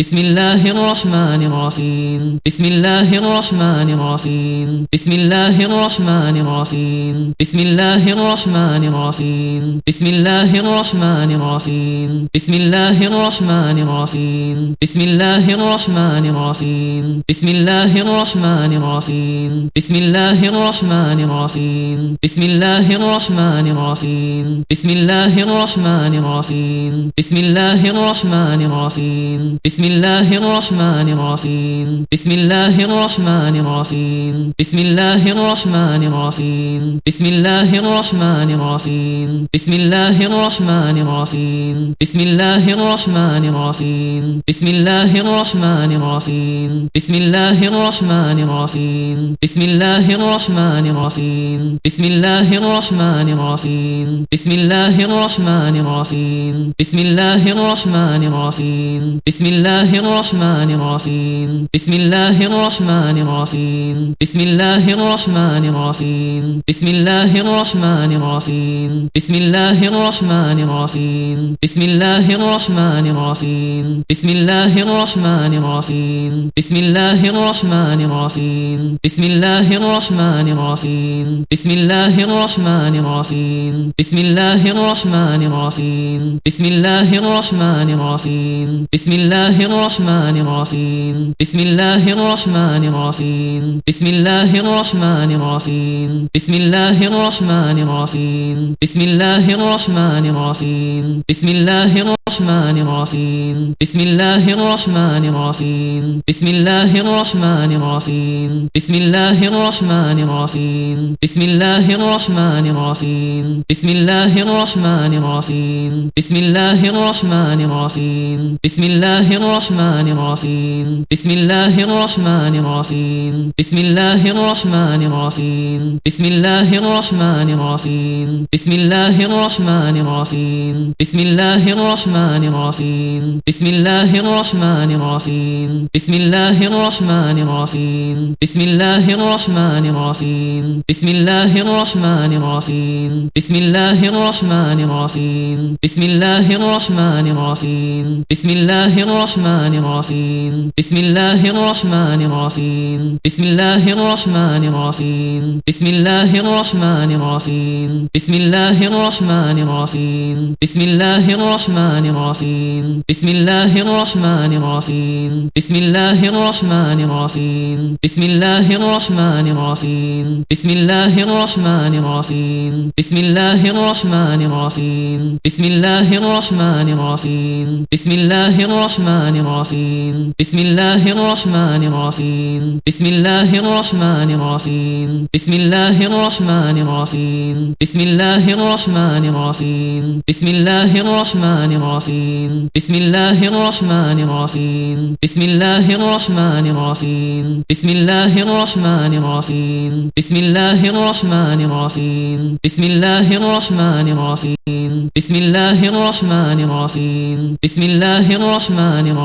بسم الله الرحمن الرحيم بسم الله الرحمن الرحيم بسم الله الرحمن الرحيم بسم الله الرحمن الرحيم بسم الله الرحمن الرحيم بسم الله الرحمن الرحيم بسم الله الرحمن الرحيم بسم الله الرحمن الرحيم بسم الله الرحمن الرحيم بسم الله الرحمن الرحيم بسم الله الرحمن الرحيم بسم الله الرحمن الرحيم بسم الله الرحمن الرحيم بسم الله الرحمن الرحيم بسم الله الرحمن الرحيم بسم الله الرحمن الرحيم بسم الله الرحمن الرحيم بسم الله الرحمن الرحيم بسم الله الرحمن الرحيم بسم الله الرحمن الرحيم بسم الله الرحمن الرحيم بسم الله الرحمن الرحيم بسم الله الرحمن الرحيم بسم الله الرحمن الرحيم بسم الله الرحمن الرحيم بسم الله الرحمن الرحيم بسم الله الرحمن الرحيم بسم الله الرحمن الرحيم بسم الله الرحمن الرحيم بسم الله الرحمن الرحيم بسم الله الرحمن الرحيم بسم الله الرحمن الرحيم بسم الله الرحمن الرحيم بسم الله الرحمن الرحيم بسم الله الرحمن الرحيم بسم الله الرحمن الرحيم بسم الله الرحمن الرحيم بسم الله الرحمن الرحيم بسم الله الرحمن الرحيم بسم الله الرحمن الرحيم بسم الله الرحمن الرحيم بسم الله الرحمن الرحيم بسم الله الرحمن الرحيم بسم الله الرحمن الرحيم بسم الله الرحمن الرحيم بسم الله الرحمن الرحيم بسم الله الرحمن الرحيم بسم الله الرحمن الرحيم بسم الله الرحمن الرحيم بسم الله الرحمن الرحيم بسم الله الرحمن الرحيم بسم الله الرحمن الرحيم بسم الله الرحمن الرحيم بسم الله الرحمن الرحيم بسم الله الرحمن الرحيم بسم الله الرحمن الرحيم بسم الله الرحمن الرحيم بسم الله الرحمن الرحيم بسم الله الرحمن الرحيم بسم الله الرحمن الرحيم بسم الله الرحمن الرحيم بسم الله الرحمن الرحيم بسم الله الرحمن الرحيم بسم الله الرحمن الرحيم بسم الله الرحمن الرحيم بسم الله الرحمن الرحيم بسم الله الرحمن الرحيم بسم الله الرحمن الرحيم بسم الله الرحمن الرحيم بسم الله الرحمن الرحيم بسم الله الرحمن الرحيم بسم الله الرحمن الرحيم بسم الله الرحمن الرحيم بسم الله الرحمن الرحيم بسم الله الرحمن الرحيم بسم الله الرحمن الرحيم بسم الله الرحمن الرحيم بسم الله الرحمن الرحيم بسم الله الرحمن الرحيم بسم الله الرحمن الرحيم بسم الله الرحمن الرحيم بسم الله الرحمن الرحيم بسم الله الرحمن الرحيم بسم الله الرحمن الرحيم بسم الله الرحمن الرحيم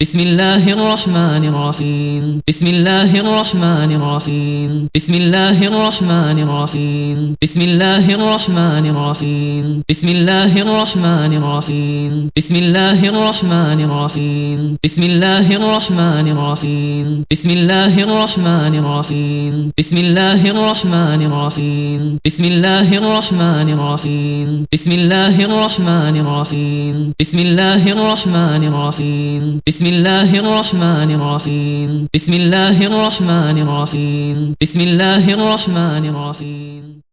بسم الله الرحمن الرحيم بسم الله الرحمن الرحيم بسم الله الرحمن الرحيم بسم الله الرحمن الرحيم بسم الله الرحمن الرحيم بسم الله الرحمن الرحيم بسم الله الرحمن الرحيم بسم الله الرحمن الرحيم بسم الله الرحمن الرحيم بسم الله الرحمن الرحيم بسم الله الرحمن الرحيم بسم الله الرحمن الرحيم. بسم الله الرحمن الرحيم بسم الله الرحمن الرحيم بسم الله الرحمن الرحيم